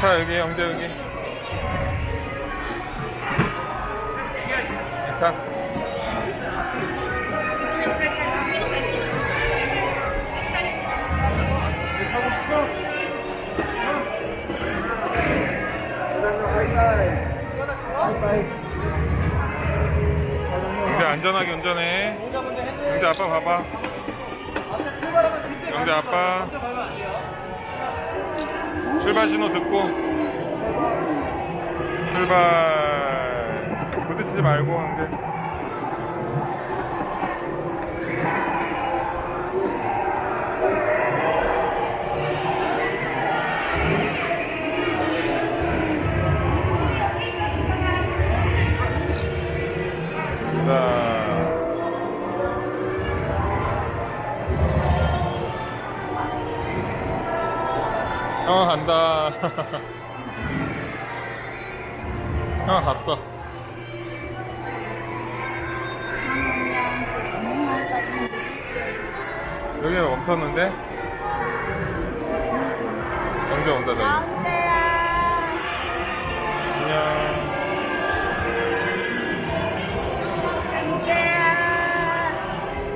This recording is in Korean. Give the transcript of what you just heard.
타 여기 영재 여기. 타 타고? 영재 안전하게 운전해. 영재 아빠 봐봐. 영재 아빠 출발 신호 듣고 출발. 부딪히지 말고 영재 자 형 간다. 형 갔어. 여기 멈췄는데? 영재 온다 저기